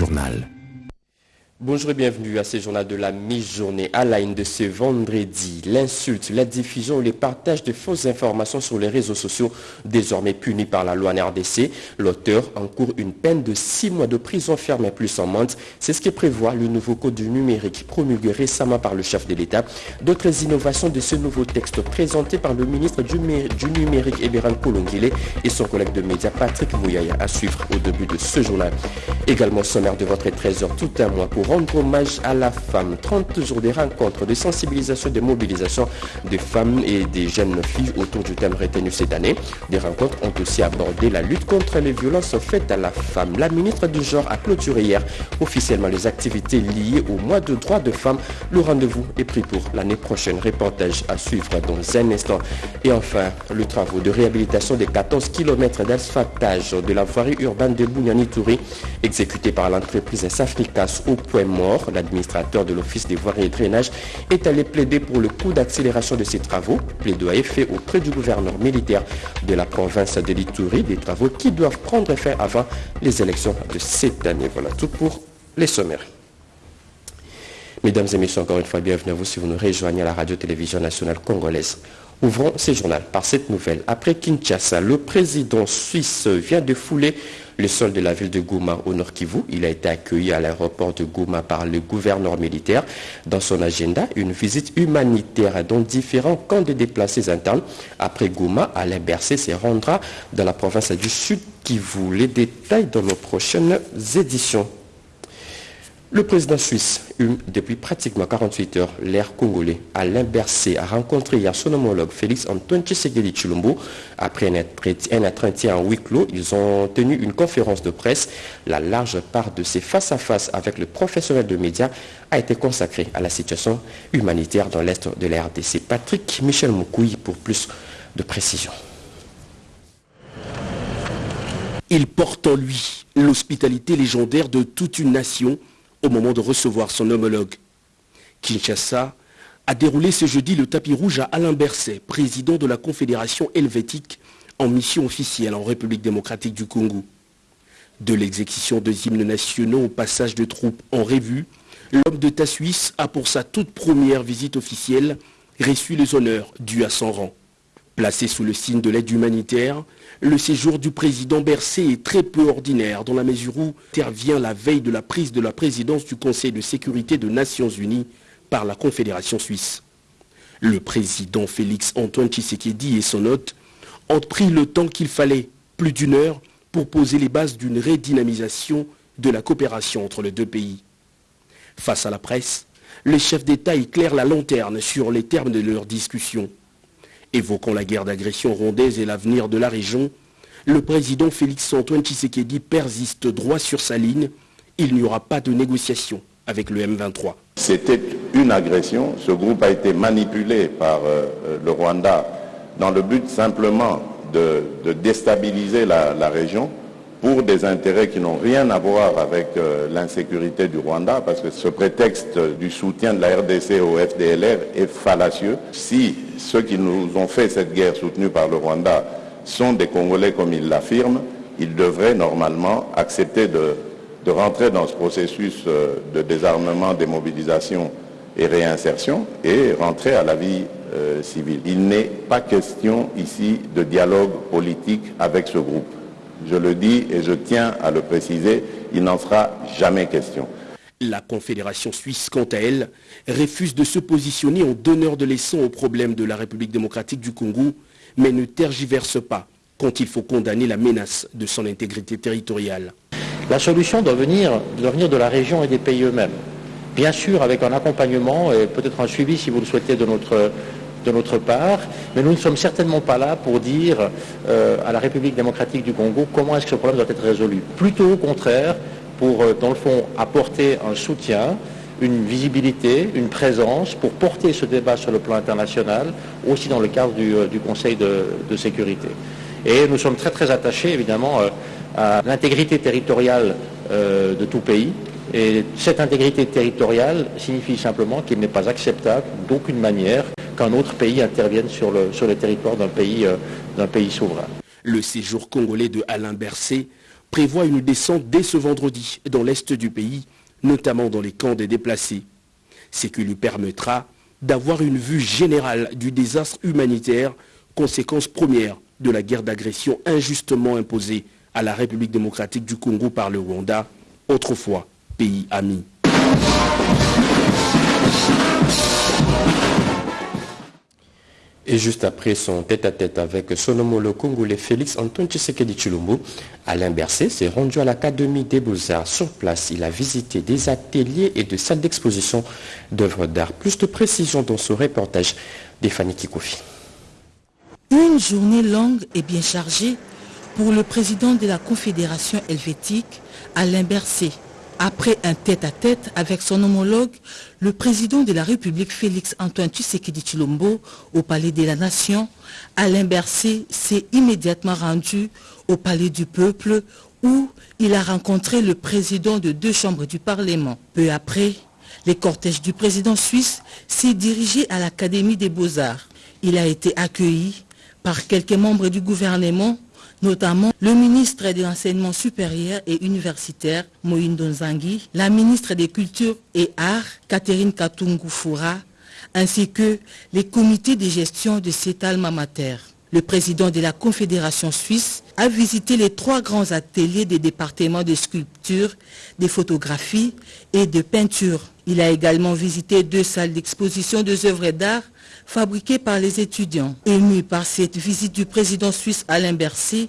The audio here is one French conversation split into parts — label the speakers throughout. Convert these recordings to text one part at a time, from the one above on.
Speaker 1: journal.
Speaker 2: Bonjour et bienvenue à ce journal de la mi-journée à la de ce vendredi. L'insulte, la diffusion ou les partages de fausses informations sur les réseaux sociaux, désormais punis par la loi NRDC. L'auteur encourt une peine de 6 mois de prison ferme et plus en monte. C'est ce que prévoit le nouveau code du numérique promulgué récemment par le chef de l'État. D'autres innovations de ce nouveau texte présenté par le ministre du, numérique Eberan Kolongile et son collègue de médias Patrick Mouyaya à suivre au début de ce journal. Également sommaire de votre 13h tout un mois pour rendre hommage à la femme. 30 jours de rencontres, de sensibilisation, de mobilisation des femmes et des jeunes filles autour du thème retenu cette année. Des rencontres ont aussi abordé la lutte contre les violences faites à la femme. La ministre du genre a clôturé hier officiellement les activités liées au mois de droits de femmes. Le rendez-vous est pris pour l'année prochaine. Reportage à suivre dans un instant. Et enfin, le travaux de réhabilitation des 14 km d'asphaltage de la voirie urbaine de Bougnani-Touré, exécuté par l'entreprise Safricas au point mort. L'administrateur de l'Office des voiries et drainage est allé plaider pour le coût d'accélération de ces travaux. Plaidoyer fait auprès du gouverneur militaire de la province de l'Itourie, des travaux qui doivent prendre fin avant les élections de cette année. Voilà tout pour les sommaires. Mesdames et messieurs, encore une fois, bienvenue à vous si vous nous rejoignez à la radio-télévision nationale congolaise. Ouvrons ces journaux par cette nouvelle. Après Kinshasa, le président suisse vient de fouler le sol de la ville de Gouma au Nord Kivu. Il a été accueilli à l'aéroport de Gouma par le gouverneur militaire. Dans son agenda, une visite humanitaire dont différents camps de déplacés internes. Après Gouma, Alain Berset se rendra dans la province du Sud Kivu. Les détails dans nos prochaines éditions. Le président suisse, depuis pratiquement 48 heures, l'air congolais, Alain Berset, a rencontré hier son homologue Félix Antoine Tshisekedi Chulumbo. Après un entretien en huis clos, ils ont tenu une conférence de presse. La large part de ces face-à-face avec le professionnel de médias a été consacrée à la situation humanitaire dans l'est de la RDC. Patrick Michel Moukouy pour plus de précisions.
Speaker 3: Il porte en lui l'hospitalité légendaire de toute une nation au moment de recevoir son homologue. Kinshasa a déroulé ce jeudi le tapis rouge à Alain Berset, président de la Confédération helvétique en mission officielle en République démocratique du Congo. De l'exécution de hymnes nationaux au passage de troupes en revue, l'homme d'État suisse a pour sa toute première visite officielle reçu les honneurs dus à son rang. Placé sous le signe de l'aide humanitaire, le séjour du président Bercé est très peu ordinaire dans la mesure où intervient la veille de la prise de la présidence du Conseil de sécurité des Nations Unies par la Confédération suisse. Le président Félix Antoine Tshisekedi et son hôte ont pris le temps qu'il fallait, plus d'une heure, pour poser les bases d'une redynamisation de la coopération entre les deux pays. Face à la presse, les chefs d'État éclairent la lanterne sur les termes de leur discussion. Évoquant la guerre d'agression rondaise et l'avenir de la région, le président Félix-Antoine Tshisekedi persiste droit sur sa ligne. Il n'y aura pas de négociation avec le M23.
Speaker 4: C'était une agression. Ce groupe a été manipulé par euh, le Rwanda dans le but simplement de, déstabiliser la région pour des intérêts qui n'ont rien à voir avec euh, l'insécurité du Rwanda, parce que ce prétexte du soutien de la RDC au FDLR est fallacieux. Ceux qui nous ont fait cette guerre soutenue par le Rwanda sont des Congolais comme ils l'affirment, ils devraient normalement accepter de, rentrer dans ce processus euh, de désarmement, démobilisation et réinsertion et rentrer à la vie euh, civile. Il n'est pas question ici de dialogue politique avec ce groupe. Je le dis et je tiens à le préciser, il n'en sera jamais question.
Speaker 3: La Confédération suisse, quant à elle, refuse de se positionner en donneur de leçons aux problèmes de la République démocratique du Congo, mais ne tergiverse pas quand il faut condamner la menace de son intégrité territoriale.
Speaker 5: La solution doit venir, de la région et des pays eux-mêmes. Bien sûr, avec un accompagnement et peut-être un suivi, si vous le souhaitez, de notre de notre part, mais nous ne sommes certainement pas là pour dire euh, à la République démocratique du Congo comment est-ce que ce problème doit être résolu. Plutôt au contraire, pour, euh, dans le fond, apporter un soutien, une visibilité, une présence, pour porter ce débat sur le plan international, aussi dans le cadre du, euh, Conseil de, sécurité. Et nous sommes très très attachés, évidemment, à l'intégrité territoriale de tout pays, et cette intégrité territoriale signifie simplement qu'il n'est pas acceptable d'aucune manière qu'un autre pays intervienne sur le, territoire d'un pays, euh, pays souverain.
Speaker 3: Le séjour congolais de Alain Berset prévoit une descente dès ce vendredi dans l'est du pays, notamment dans les camps des déplacés. Ce qui lui permettra d'avoir une vue générale du désastre humanitaire, conséquence première de la guerre d'agression injustement imposée à la République démocratique du Congo par le Rwanda, autrefois pays ami.
Speaker 2: Et juste après son tête-à-tête avec son homologue congolais Félix Antoine Tshisekedi Chilombo, Alain Berset s'est rendu à l'Académie des Beaux-Arts. Sur place, il a visité des ateliers et des salles d'exposition d'œuvres d'art. Plus de précision dans ce reportage d'Efani Kikofi.
Speaker 1: Une journée longue et bien chargée pour le président de la Confédération helvétique, Alain Berset. Après un tête-à-tête avec son homologue, le président de la République Félix Antoine Tshisekedi Chilombo au Palais de la Nation, Alain Berset s'est immédiatement rendu au Palais du Peuple où il a rencontré le président de deux chambres du Parlement. Peu après, les cortèges du président suisse s'est dirigé à l'Académie des Beaux-Arts. Il a été accueilli par quelques membres du gouvernement notamment le ministre de l'Enseignement supérieur et universitaire, Moïne Donzangui, la ministre des Cultures et Arts, Catherine Katungu-Foura, ainsi que les comités de gestion de cet alma mater. Le président de la Confédération suisse a visité les trois grands ateliers des départements de sculpture, de photographie et de peinture. Il a également visité deux salles d'exposition de œuvres d'art fabriquées par les étudiants. Ému par cette visite du président suisse Alain Berset,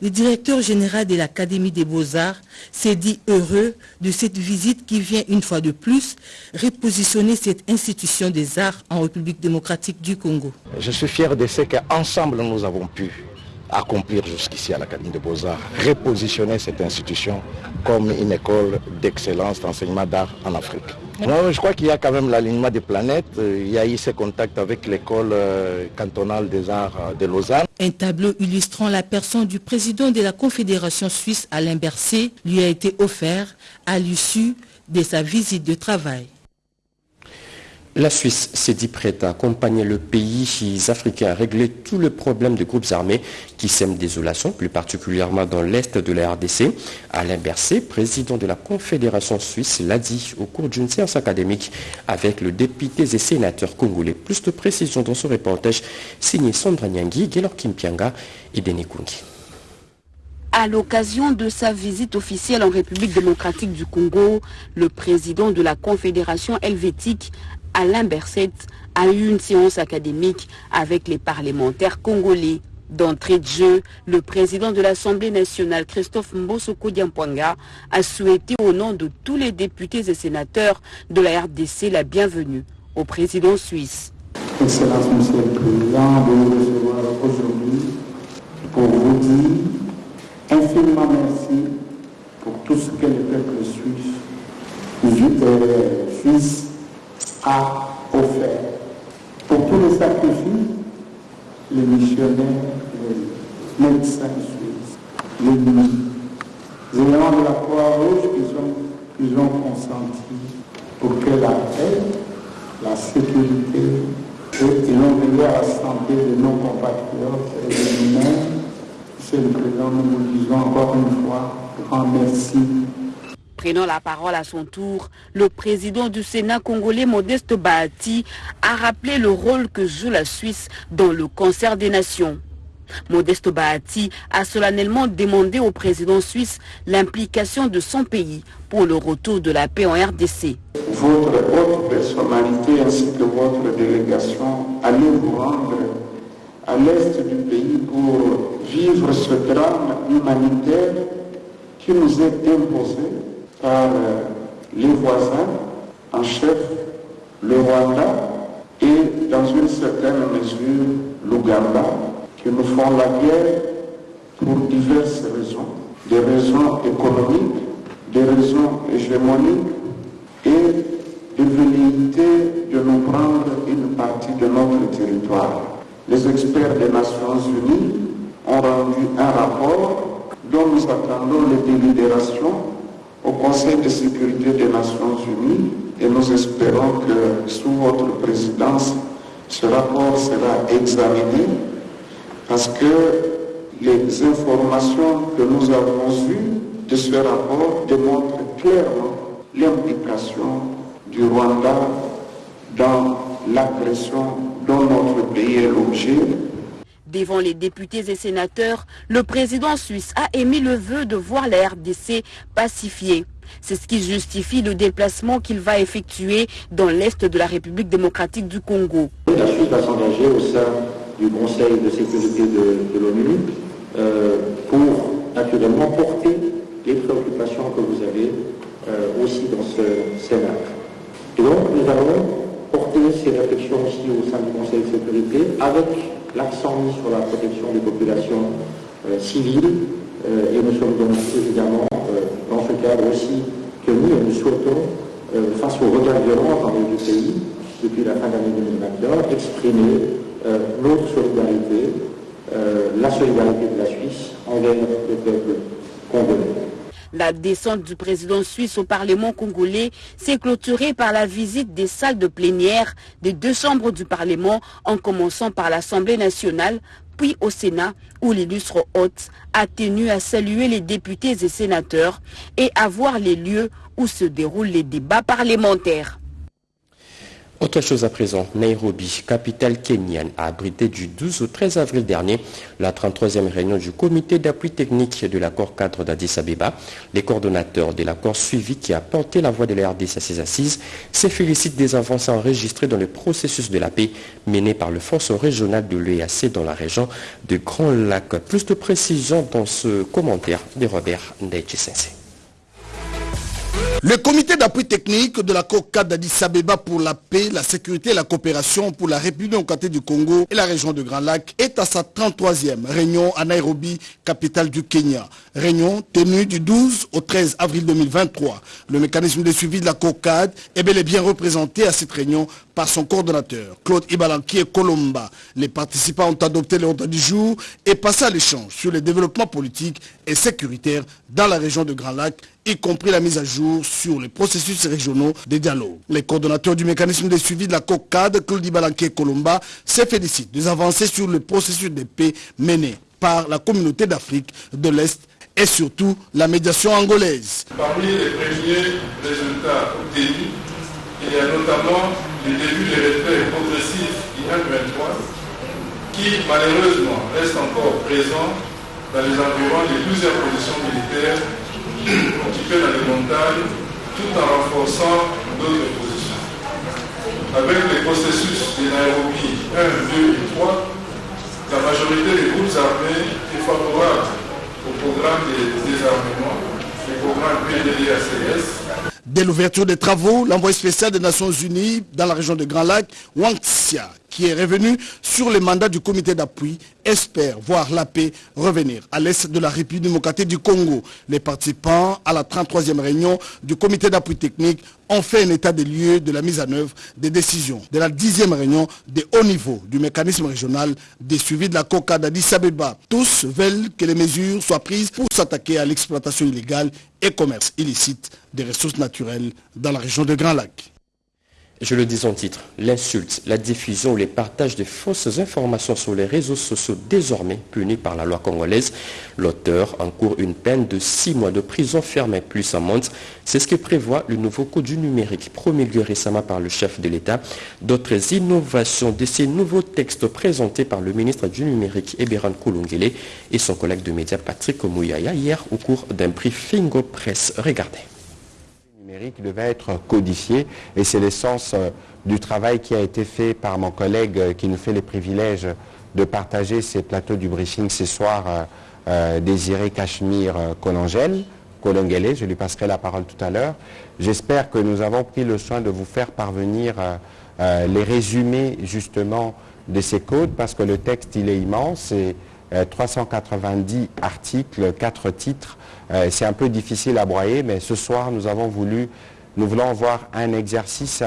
Speaker 1: le directeur général de l'Académie des Beaux-Arts s'est dit heureux de cette visite qui vient une fois de plus repositionner cette institution des arts en République démocratique du Congo.
Speaker 6: Je suis fier de ce qu'ensemble nous avons pu accomplir jusqu'ici à l'Académie des Beaux-Arts, repositionner cette institution comme une école d'excellence d'enseignement d'art en Afrique. je crois qu'il y a quand même l'alignement des planètes. Il y a eu ces contacts avec l'école euh, cantonale des arts de Lausanne.
Speaker 1: Un tableau illustrant la personne du président de la Confédération suisse Alain Berset lui a été offert à l'issue de sa visite de travail.
Speaker 2: La Suisse s'est dit prête à accompagner le pays africain à régler tous les problèmes de groupes armés qui sèment désolation, plus particulièrement dans l'est de la RDC. Alain Berset, président de la Confédération suisse, l'a dit au cours d'une séance académique avec le député et sénateur congolais. Plus de précisions dans ce reportage signé Sandra Nyangui, Gaylor Kimpianga et Denis Kungi.
Speaker 7: À l'occasion de sa visite officielle en République démocratique du Congo, le président de la Confédération helvétique Alain Berset a eu une séance académique avec les parlementaires congolais. D'entrée de jeu, le président de l'Assemblée nationale, Christophe Mbosoko Diampwanga, a souhaité au nom de tous les députés et sénateurs de la RDC la bienvenue au président suisse.
Speaker 8: Excellence, Monsieur le Président, de nous recevoir aujourd'hui pour vous dire infiniment merci pour tout ce que le peuple suisse, suisse a offert. Pour tous les sacrifices, les missionnaires, les médecins suisses, les éléments de la Croix-Rouge qui ont, ont consenti pour que la paix, la sécurité et ils ont à la santé de nos compatriotes et de nous-mêmes. Monsieur le Président, nous vous disons encore une fois grand merci
Speaker 7: Prenant la parole à son tour, le président du Sénat congolais Modeste Bahati a rappelé le rôle que joue la Suisse dans le concert des nations. Modeste Bahati a solennellement demandé au président suisse l'implication de son pays pour le retour de la paix en RDC.
Speaker 8: Votre haute personnalité ainsi que votre délégation allez vous rendre à l'est du pays pour vivre ce drame humanitaire qui nous est imposé par euh, les voisins en chef, le Rwanda et dans une certaine mesure l'Ouganda, qui nous font la guerre pour diverses raisons. Des raisons économiques, des raisons hégémoniques et de velléité de nous prendre une partie de notre territoire. Les experts des Nations Unies ont rendu un rapport dont nous attendons les délibérations au Conseil de sécurité des Nations Unies et nous espérons que sous votre présidence, ce rapport sera examiné parce que les informations que nous avons eues de ce rapport démontre clairement l'implication du Rwanda dans l'agression dont notre pays est l'objet.
Speaker 7: Devant les députés et sénateurs, le président suisse a émis le vœu de voir la RDC pacifiée. C'est ce qui justifie le déplacement qu'il va effectuer dans l'Est de la République démocratique du Congo.
Speaker 9: La Suisse va s'engager au sein du Conseil de sécurité de, l'ONU euh, pour naturellement porter les préoccupations que vous avez euh, aussi dans ce Sénat. Et donc nous allons porter ces réflexions aussi au sein du Conseil de sécurité avec l'accent mis sur la protection des populations euh, civiles et nous sommes donc évidemment dans ce cadre aussi que nous, nous souhaitons, face au regard violent dans les deux pays, depuis la fin de l'année 2021, exprimer notre solidarité, la solidarité de la Suisse envers le peuple congolais.
Speaker 7: La descente du président suisse au Parlement congolais s'est clôturée par la visite des salles de plénière des deux chambres du Parlement, en commençant par l'Assemblée nationale, puis au Sénat, où l'illustre hôte a tenu à saluer les députés et sénateurs et à voir les lieux où se déroulent les débats parlementaires.
Speaker 2: Autre chose à présent, Nairobi, capitale kenyane, a abrité du 12 au 13 avril dernier la 33e réunion du comité d'appui technique de l'accord cadre d'Addis Abeba. Les coordonnateurs de l'accord suivi qui a porté la voix de la RDC à ses assises se félicitent des avancées enregistrées dans le processus de la paix mené par le force régional de l'EAC dans la région de Grand Lac. Plus de précisions dans ce commentaire de Robert Ndaichi
Speaker 10: le comité d'appui technique de la COCA d'Addis Abeba pour la paix, la sécurité et la coopération pour la République démocratique du Congo et la région de Grand Lac est à sa 33e réunion à Nairobi, capitale du Kenya. Réunion tenue du 12 au 13 avril 2023. Le mécanisme de suivi de la COCAD est bel et bien représenté à cette réunion par son coordonnateur, Claude Ibalanki et Colomba. Les participants ont adopté l'ordre du jour et passé à l'échange sur les développements politiques et sécuritaires dans la région de Grand Lac, y compris la mise à jour sur les processus régionaux des dialogues. Les coordonnateurs du mécanisme de suivi de la COCAD, Claude Ibalanki et Colomba, se félicitent des avancées sur le processus de paix mené par la communauté d'Afrique de l'Est et surtout la médiation angolaise.
Speaker 11: Parmi les premiers résultats obtenus, il y a notamment le début des retraits progressifs IN-23 qui malheureusement reste encore présent dans les environs de plusieurs positions militaires occupées dans les montagnes tout en renforçant d'autres positions. Avec les processus de Nairobi 1, 2 et 3, la majorité des groupes armés est favorable au programme de désarmement, le programme PDDACS,
Speaker 10: Dès l'ouverture des travaux, l'envoyé spécial des Nations Unies dans la région de Grand Lac, Wang Xia, qui est revenu sur les mandats du comité d'appui, espère voir la paix revenir à l'est de la République démocratique du Congo. Les participants à la 33e réunion du comité d'appui technique ont fait un état des lieux de la mise en œuvre des décisions de la 10e réunion de haut niveau du mécanisme régional des suivis de la COCA d'Addis Abeba. Tous veulent que les mesures soient prises pour s'attaquer à l'exploitation illégale et commerce illicite des ressources naturelles dans la région de Grand Lac.
Speaker 2: Je le dis en titre, l'insulte, la diffusion ou les partages de fausses informations sur les réseaux sociaux désormais punis par la loi congolaise. L'auteur encourt une peine de six mois de prison ferme plus amende. C'est ce que prévoit le nouveau code du numérique promulgué récemment par le chef de l'État. D'autres innovations de ces nouveaux textes présentés par le ministre du numérique Eberan Koulungele et son collègue de médias Patrick Mouyaya hier au cours d'un briefing au presse. Regardez
Speaker 12: numérique devait être codifié et c'est l'essence euh, du travail qui a été fait par mon collègue euh, qui nous fait les privilèges de partager ces plateaux du briefing ce soir, euh, Désiré Cachemire Colangel, Colongele, je lui passerai la parole tout à l'heure. J'espère que nous avons pris le soin de vous faire parvenir les résumés justement de ces codes parce que le texte il est immense et 390 articles, 4 titres euh, c'est un peu difficile à broyer, mais ce soir, nous avons voulu, nous voulons voir un exercice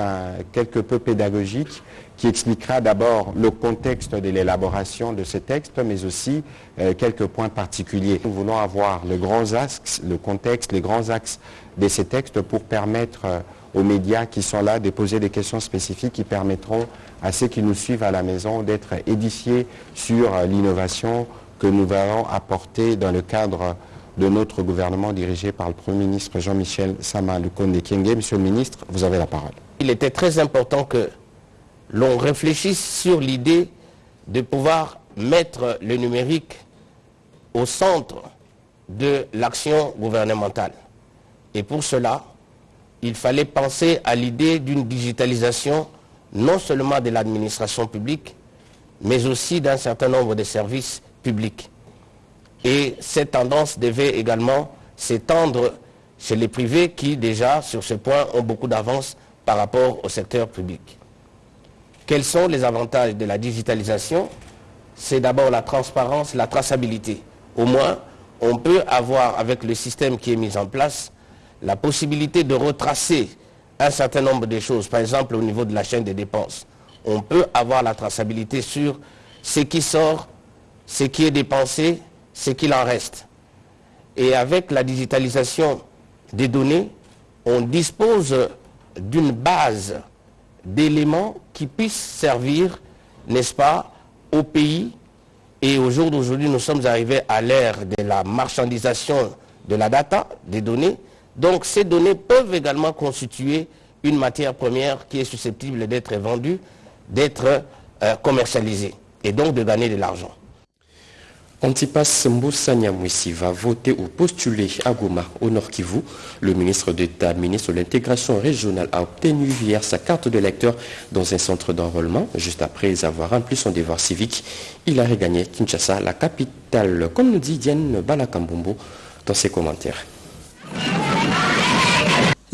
Speaker 12: quelque peu pédagogique qui expliquera d'abord le contexte de l'élaboration de ces textes, mais aussi euh, quelques points particuliers. Nous voulons avoir le grand axe, le contexte, les grands axes de ces textes pour permettre euh, aux médias qui sont là de poser des questions spécifiques qui permettront à ceux qui nous suivent à la maison d'être édifiés sur l'innovation que nous allons apporter dans le cadre de notre gouvernement dirigé par le Premier ministre Jean-Michel Sama Lukonde Kienge. Monsieur le ministre, vous avez la parole.
Speaker 13: Il était très important que l'on réfléchisse sur l'idée de pouvoir mettre le numérique au centre de l'action gouvernementale. Et pour cela, il fallait penser à l'idée d'une digitalisation non seulement de l'administration publique, mais aussi d'un certain nombre de services publics. Et cette tendance devait également s'étendre chez les privés qui déjà, sur ce point, ont beaucoup d'avance par rapport au secteur public. Quels sont les avantages de la digitalisation? C'est d'abord la transparence, la traçabilité. Au moins, on peut avoir, avec le système qui est mis en place, la possibilité de retracer un certain nombre de choses, par exemple au niveau de la chaîne des dépenses. On peut avoir la traçabilité sur ce qui sort, ce qui est dépensé, ce qu'il en reste. Et avec la digitalisation des données, on dispose d'une base d'éléments qui puissent servir, n'est-ce pas, au pays. Et au jour d'aujourd'hui, nous sommes arrivés à l'ère de la marchandisation de la data, des données. Donc ces données peuvent également constituer une matière première qui est susceptible d'être vendue, d'être euh, commercialisée et donc de gagner de l'argent.
Speaker 2: Antipas Mboussa Nyamwisi va voter ou postuler à Goma, au Nord Kivu. Le ministre d'État, ministre de l'intégration régionale, a obtenu hier sa carte de lecteur dans un centre d'enrôlement. Juste après avoir rempli son devoir civique, il a regagné Kinshasa, la capitale, comme nous dit Diane Balakambombo dans ses commentaires.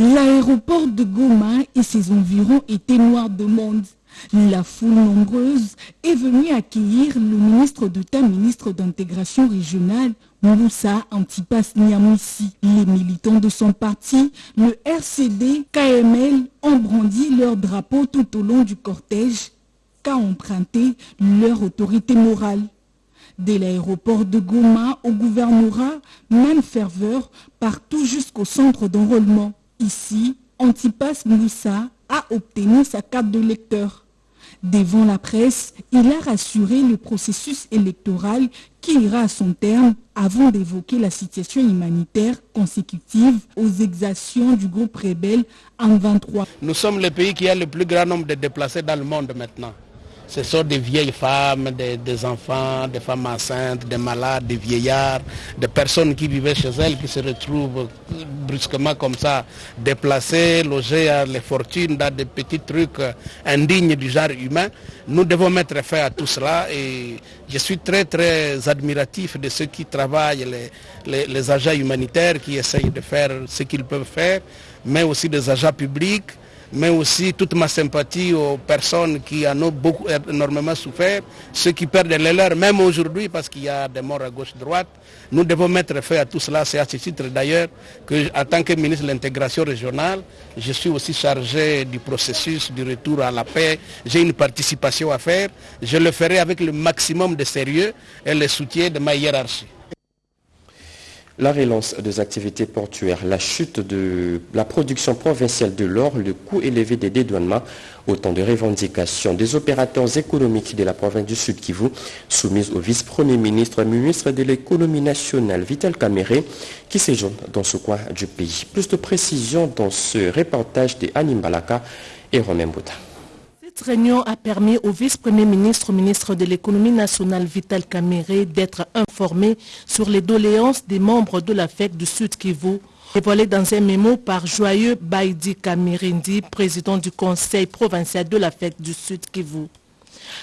Speaker 14: L'aéroport de Goma et ses environs étaient noirs de monde. La foule nombreuse est venue accueillir le ministre d'État, ministre d'intégration régionale, Moussa Antipas Niamouissi. Les militants de son parti, le RCD, KML, ont brandi leur drapeau tout au long du cortège, qu'a emprunté leur autorité morale. Dès l'aéroport de Goma au gouvernorat, même ferveur, partout jusqu'au centre d'enrôlement. Ici, Antipas Moussa a obtenu sa carte de lecteur. Devant la presse, il a rassuré le processus électoral qui ira à son terme avant d'évoquer la situation humanitaire consécutive aux exactions du groupe rebelle en 23.
Speaker 15: Nous sommes le pays qui a le plus grand nombre de déplacés dans le monde maintenant. Ce sont des vieilles femmes, des, enfants, des femmes enceintes, des malades, des vieillards, des personnes qui vivaient chez elles qui se retrouvent brusquement comme ça, déplacées, logées à les fortunes dans des petits trucs indignes du genre humain. Nous devons mettre fin à tout cela et je suis très très admiratif de ceux qui travaillent, les, les agents humanitaires qui essayent de faire ce qu'ils peuvent faire, mais aussi des agents publics mais aussi toute ma sympathie aux personnes qui en ont beaucoup, énormément souffert, ceux qui perdent les leurs, même aujourd'hui, parce qu'il y a des morts à gauche-droite. Nous devons mettre fin à tout cela. C'est à ce titre d'ailleurs que, en tant que ministre de l'intégration régionale, je suis aussi chargé du processus du retour à la paix. J'ai une participation à faire. Je le ferai avec le maximum de sérieux et le soutien de ma hiérarchie.
Speaker 2: La relance des activités portuaires, la chute de la production provinciale de l'or, le coût élevé des dédouanements, autant de revendications des opérateurs économiques de la province du Sud Kivu, soumises au vice-premier ministre, ministre de l'économie nationale, Vital Kamere, qui séjourne dans ce coin du pays. Plus de précisions dans ce reportage de Animbalaka et Romain Bouta.
Speaker 16: Cette réunion a permis au vice-premier ministre, ministre de l'économie nationale Vital Kamere d'être informé sur les doléances des membres de la fête du Sud Kivu, dévoilé dans un mémo par Joyeux Baïdi Kamirindi, président du conseil provincial de la fête du Sud Kivu.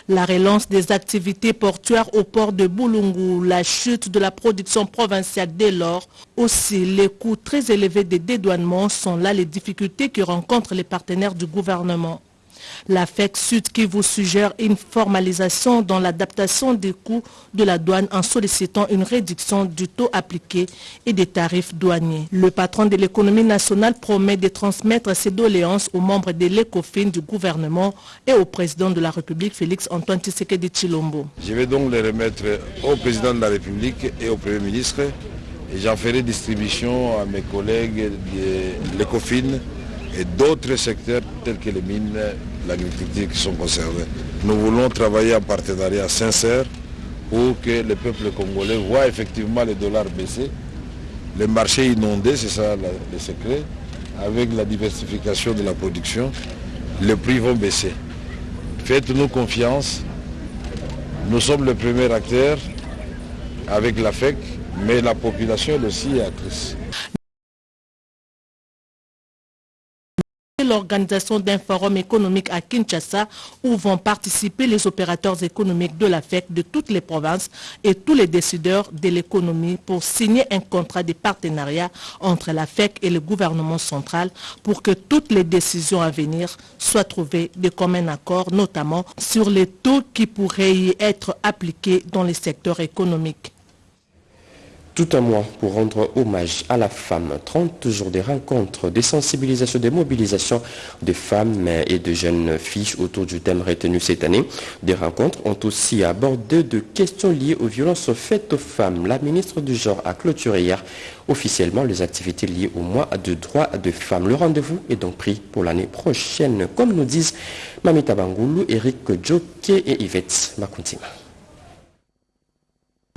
Speaker 16: La relance des activités portuaires au port de Boulungu, la chute de la production provinciale dès lors, aussi les coûts très élevés des dédouanements sont là les difficultés que rencontrent les partenaires du gouvernement. La FEC Sud qui vous suggère une formalisation dans l'adaptation des coûts de la douane en sollicitant une réduction du taux appliqué et des tarifs douaniers. Le patron de l'économie nationale promet de transmettre ses doléances aux membres de l'ECOFIN du gouvernement et au président de la République Félix Antoine Tshisekedi Chilombo.
Speaker 17: Je vais donc les remettre au président de la République et au Premier ministre et j'en ferai distribution à mes collègues de l'ECOFIN et d'autres secteurs tels que les mines, l'agriculture qui sont concernés. Nous voulons travailler en partenariat sincère pour que le peuple congolais voit effectivement les dollars baisser Les marchés inondés, c'est ça le secret. Avec la diversification de la production, les prix vont baisser. Faites-nous confiance. Nous sommes le premier acteur avec la FEC, mais la population est aussi actrice.
Speaker 16: L'organisation d'un forum économique à Kinshasa où vont participer les opérateurs économiques de la FEC de toutes les provinces et tous les décideurs de l'économie pour signer un contrat de partenariat entre la FEC et le gouvernement central pour que toutes les décisions à venir soient trouvées de commun accord, notamment sur les taux qui pourraient y être appliqués dans les secteurs économiques.
Speaker 2: Tout un mois pour rendre hommage à la femme. 30 jours de rencontres, de sensibilisation, de mobilisation de femmes et de jeunes filles autour du thème retenu cette année. Des rencontres ont aussi abordé de questions liées aux violences faites aux femmes. La ministre du Genre a clôturé hier officiellement les activités liées au mois de droits de femmes. Le rendez-vous est donc pris pour l'année prochaine, comme nous disent Mamita Bangoulou, Eric Djoké et Yvette Makuntima.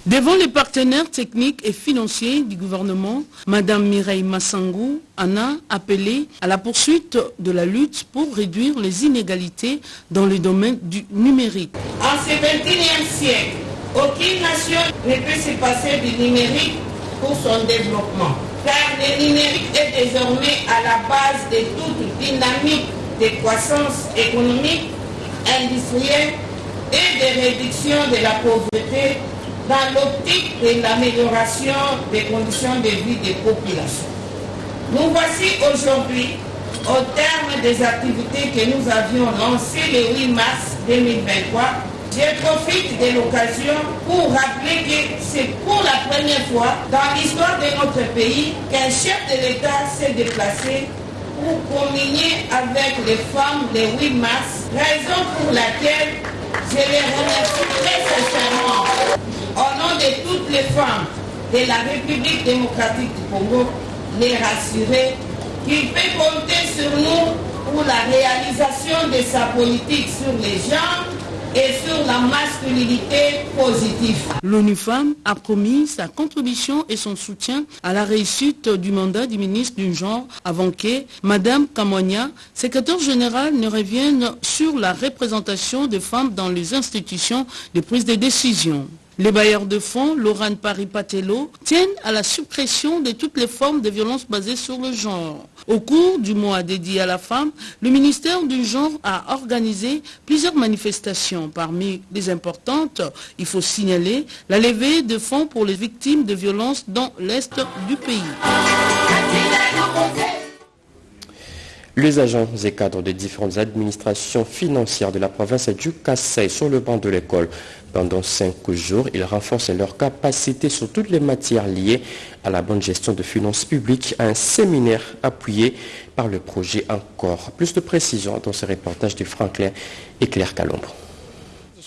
Speaker 18: Devant les partenaires techniques et financiers du gouvernement, Madame Mireille Massangou en a appelé à la poursuite de la lutte pour réduire les inégalités dans le domaine du numérique.
Speaker 19: En ce 21e siècle, aucune nation ne peut se passer du numérique pour son développement, car le numérique est désormais à la base de toute dynamique de croissance économique, industrielle et de réduction de la pauvreté dans l'optique de l'amélioration des conditions de vie des populations. Nous voici aujourd'hui au terme des activités que nous avions lancées le 8 mars 2023. Je profite de l'occasion pour rappeler que c'est pour la première fois dans l'histoire de notre pays qu'un chef de l'État s'est déplacé pour communier avec les femmes le 8 mars, raison pour laquelle je les remercie très sincèrement. Au nom de toutes les femmes de la République démocratique du Congo, les rassurer qu'il peut compter sur nous pour la réalisation de sa politique sur les genres et sur la masculinité positive.
Speaker 18: L'ONU Femmes a promis sa contribution et son soutien à la réussite du mandat du ministre du genre avant que Madame Kamonia, secrétaire générale, ne revienne sur la représentation des femmes dans les institutions de prise de décision. Les bailleurs de fonds, Laurent Paris-Patello, tiennent à la suppression de toutes les formes de violences basées sur le genre. Au cours du mois dédié à la femme, le ministère du genre a organisé plusieurs manifestations. Parmi les importantes, il faut signaler la levée de fonds pour les victimes de violences dans l'Est du pays.
Speaker 2: Les agents et cadres des différentes administrations financières de la province du Kassai sur le banc de l'école. Pendant cinq jours, ils renforcent leur capacité sur toutes les matières liées à la bonne gestion de finances publiques. Un séminaire appuyé par le projet Encore. Plus de précisions dans ce reportage de Franklin et Claire Calombre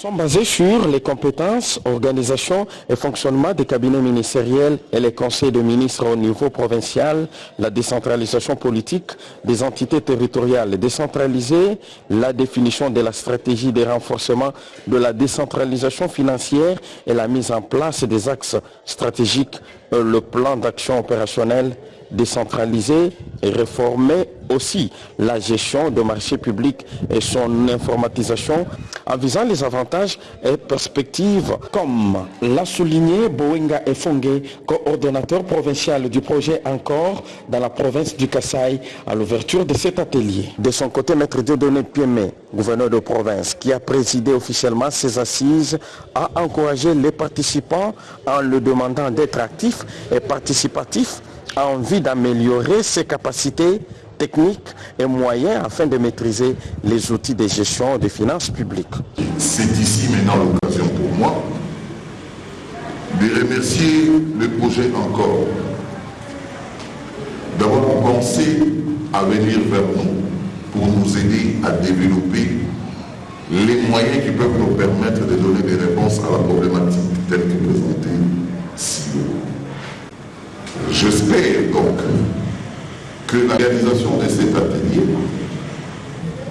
Speaker 20: sont basés sur les compétences, organisation et fonctionnement des cabinets ministériels et les conseils de ministres au niveau provincial, la décentralisation politique des entités territoriales décentralisées, la définition de la stratégie de renforcement de la décentralisation financière et la mise en place des axes stratégiques, le plan d'action opérationnel décentralisé et réformer aussi la gestion de marchés publics et son informatisation en visant les avantages et perspectives comme l'a souligné Bowenga Efongue, coordonnateur provincial du projet Encore dans la province du Kassai à l'ouverture de cet atelier. De son côté, Maître Dieudonné Piemé, gouverneur de province, qui a présidé officiellement ces assises, a encouragé les participants en leur demandant d'être actifs et participatifs a envie d'améliorer ses capacités techniques et moyens afin de maîtriser les outils de gestion des finances publiques.
Speaker 4: C'est ici maintenant l'occasion pour moi de remercier le projet encore d'avoir pensé à venir vers nous pour nous aider à développer les moyens qui peuvent nous permettre de donner des réponses à la problématique telle que présentée ci J'espère donc que la réalisation de cet atelier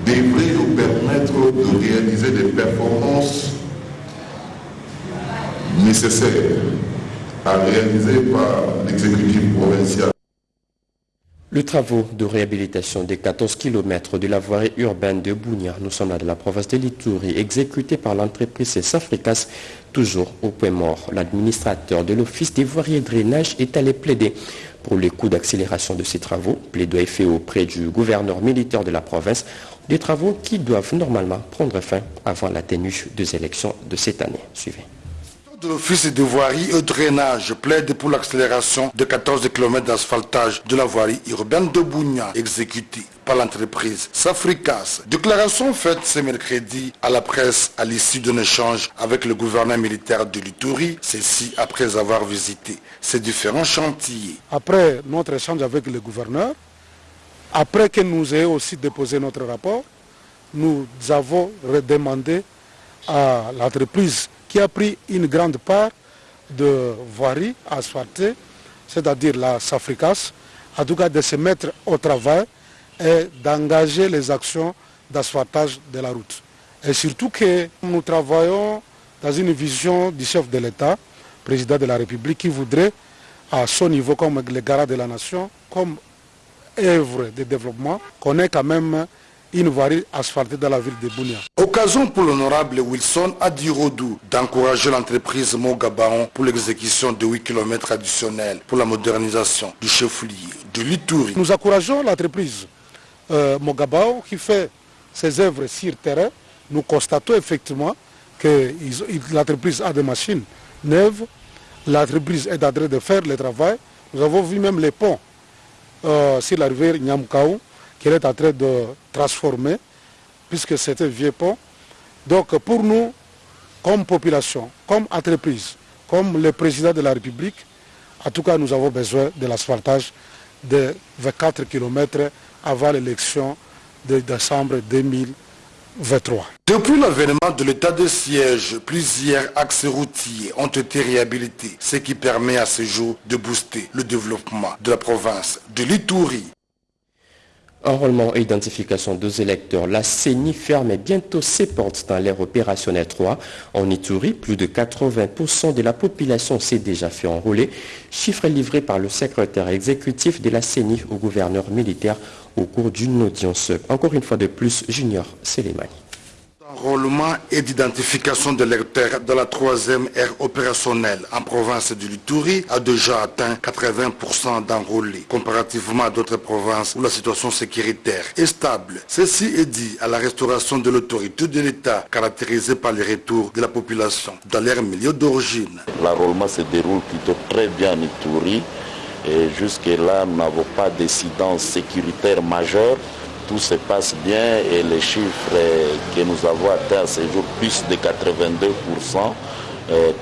Speaker 4: devrait nous permettre de réaliser des performances nécessaires
Speaker 21: à réaliser par l'exécutif.
Speaker 2: Le travaux de réhabilitation des 14 km de la voirie urbaine de Bounia, nous sommes là de la province de Litouri, exécuté par l'entreprise Safricas, toujours au point mort. L'administrateur de l'Office des voiries et drainage est allé plaider pour les coûts d'accélération de ces travaux. Plaidoyer fait auprès du gouverneur militaire de la province, des travaux qui doivent normalement prendre fin avant la tenue des élections de cette année. Suivez
Speaker 22: l'Office de voirie et drainage plaide pour l'accélération de 14 km d'asphaltage de la voirie urbaine de Bougna exécutée par l'entreprise Safricas. Déclaration faite ce mercredi à la presse à l'issue d'un échange avec le gouverneur militaire de l'Itourie, ceci après avoir visité ces différents chantiers.
Speaker 23: Après notre échange avec le gouverneur, après que nous ayons aussi déposé notre rapport, nous avons redemandé à l'entreprise qui a pris une grande part de voirie asphaltée, c'est-à-dire la Safricas, en tout cas de se mettre au travail et d'engager les actions d'asphaltage de la route. Et surtout que nous travaillons dans une vision du chef de l'État, président de la République, qui voudrait, à son niveau comme le garant de la nation, comme œuvre de développement, qu'on ait quand même une voirie asphaltée dans la ville de Bounia.
Speaker 22: Occasion pour l'honorable Wilson Adirodou d'encourager l'entreprise Mogabaon pour l'exécution de 8 km additionnels pour la modernisation du chef-lieu de l'Itouri.
Speaker 23: Nous encourageons l'entreprise euh, Mogabao qui fait ses œuvres sur terrain. Nous constatons effectivement que l'entreprise a des machines neuves. L'entreprise est en train de faire le travail. Nous avons vu même les ponts euh, sur la rivière Nyamkaou qu'elle est en train de transformer, puisque c'est un vieux pont. Donc pour nous, comme population, comme entreprise, comme le président de la République, en tout cas nous avons besoin de l'asphaltage de 24 km avant l'élection de décembre 2023.
Speaker 22: Depuis l'avènement de l'état de siège, plusieurs axes routiers ont été réhabilités, ce qui permet à ce jour de booster le développement de la province de l'Itourie.
Speaker 2: Enrôlement et identification des électeurs. La CENI ferme bientôt ses portes dans l'ère opérationnelle 3. En Ituri, plus de 80% de la population s'est déjà fait enrôler. Chiffre livré par le secrétaire exécutif de la CENI au gouverneur militaire au cours d'une audience. Encore une fois de plus, Junior Selemani.
Speaker 22: Enrôlement et d'identification de lecteurs dans la troisième ère opérationnelle en province de l'Itourie a déjà atteint 80% d'enrôlés, comparativement à d'autres provinces où la situation sécuritaire est stable. Ceci est dit à la restauration de l'autorité de l'État, caractérisée par le retour de la population dans leur milieu d'origine.
Speaker 24: L'enrôlement se déroule plutôt très bien en Itourie et jusque-là, nous n'avons pas d'incidence sécuritaire majeure tout se passe bien et les chiffres que nous avons atteints à ce jour, plus de 82%,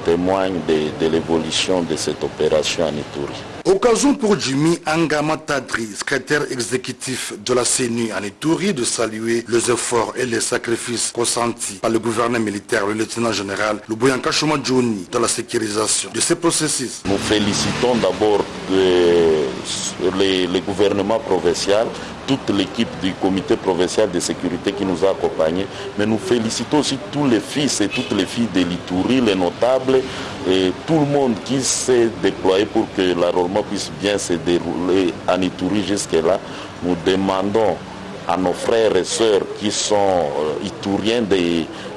Speaker 24: témoignent de, l'évolution de cette opération en Ituri.
Speaker 22: Occasion pour Jimmy Angama Tadri, secrétaire exécutif de la CENU en Ituri, de saluer les efforts et les sacrifices consentis par le gouvernement militaire, le lieutenant général Luboyanka Jouni dans la sécurisation de ces processus.
Speaker 24: Nous félicitons d'abord le gouvernement provincial toute l'équipe du comité provincial de sécurité qui nous a accompagnés. Mais nous félicitons aussi tous les fils et toutes les filles de l'Itourie, les notables et tout le monde qui s'est déployé pour que l'enrôlement puisse bien se dérouler en Itourie jusque-là. Nous demandons à nos frères et sœurs qui sont euh, itouriens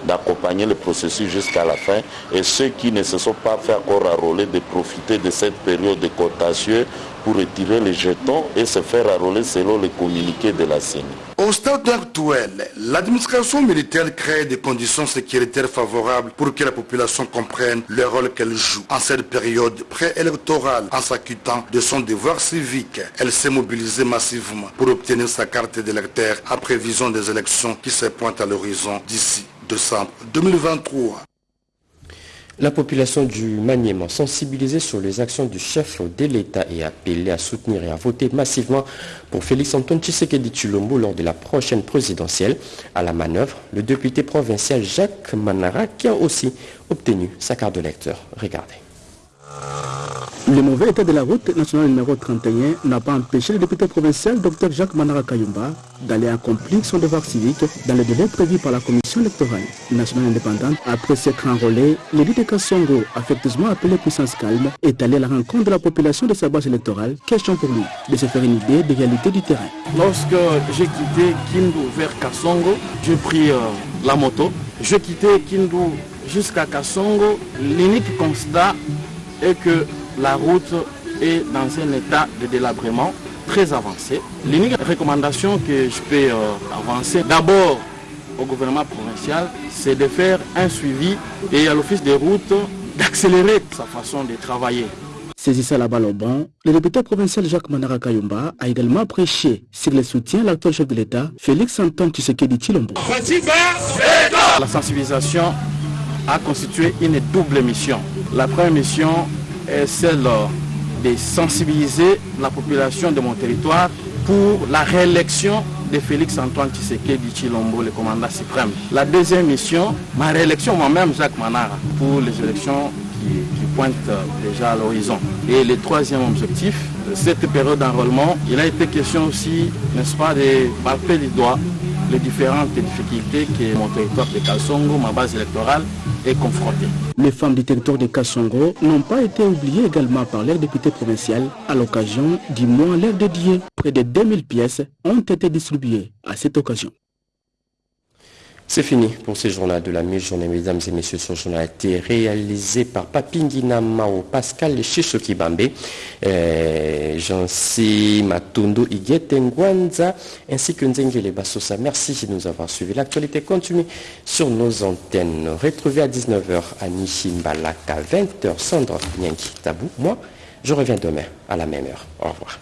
Speaker 24: d'accompagner le processus jusqu'à la fin et ceux qui ne se sont pas fait encore enrôler de profiter de cette période de contentieux pour retirer les jetons et se faire enrôler selon les communiqués de la CENI.
Speaker 22: Au stade actuel, l'administration militaire crée des conditions sécuritaires favorables pour que la population comprenne le rôle qu'elle joue en cette période préélectorale en s'acquittant de son devoir civique. Elle s'est mobilisée massivement pour obtenir sa carte d'électeur à prévision des élections qui se pointent à l'horizon d'ici décembre 2023.
Speaker 2: La population du Maniement, sensibilisée sur les actions du chef de l'État et appelée à soutenir et à voter massivement pour Félix Antoine Tshisekedi Chulombo lors de la prochaine présidentielle. À la manœuvre, le député provincial Jacques Manara qui a aussi obtenu sa carte de lecteur. Regardez.
Speaker 3: Le mauvais état de la route nationale numéro 31 n'a pas empêché le député provincial Dr Jacques Manara Kayumba d'aller accomplir son devoir civique dans le délai prévu par la commission électorale nationale indépendante. Après s'être enrôlé, de Kassongo, affectueusement appelé Puissance Calme, est allé à la rencontre de la population de sa base électorale. Question pour lui de se faire une idée des réalités du terrain.
Speaker 25: Lorsque j'ai quitté Kindu vers Kassongo, j'ai pris euh, la moto. J'ai quitté Kindu jusqu'à Kassongo. L'unique constat est que la route est dans un état de délabrement très avancé. L'unique recommandation que je peux euh, avancer, d'abord au gouvernement provincial, c'est de faire un suivi et à l'office des routes d'accélérer sa façon de travailler.
Speaker 3: Saisissant la balle au banc, le député provincial Jacques Manara Kayumba a également prêché sur le soutien à l'actuel chef de l'État, Félix Antoine Tshisekedi Chilombo.
Speaker 25: La sensibilisation a constitué une double mission. La première mission est celle de sensibiliser la population de mon territoire pour la réélection de Félix Antoine Tshisekedi Chilombo, le commandant suprême. La deuxième mission, ma réélection moi-même, Jacques Manara, pour les élections qui, pointent déjà à l'horizon. Et le troisième objectif, cette période d'enrôlement, il a été question aussi, n'est-ce pas, de palper du doigt les différentes difficultés que mon territoire de Kalsongo, ma base électorale,
Speaker 3: Les femmes du territoire de Kassongo n'ont pas été oubliées également par l'air député provincial à l'occasion du mois l'air dédié. Près de 2000 pièces ont été distribuées à cette occasion.
Speaker 2: C'est fini pour ce journal de la mi-journée, mesdames et messieurs. Ce journal a été réalisé par Papingina Mao, Pascal Chichokibambe, euh, Jansi Matondo ainsi que Nzengele Bassosa. Merci de nous avoir suivis. L'actualité continue sur nos antennes. Retrouvez à 19h à Nishimbalaka, 20h, Sandra Nyanki Tabou. Moi, je reviens demain à la même heure. Au revoir.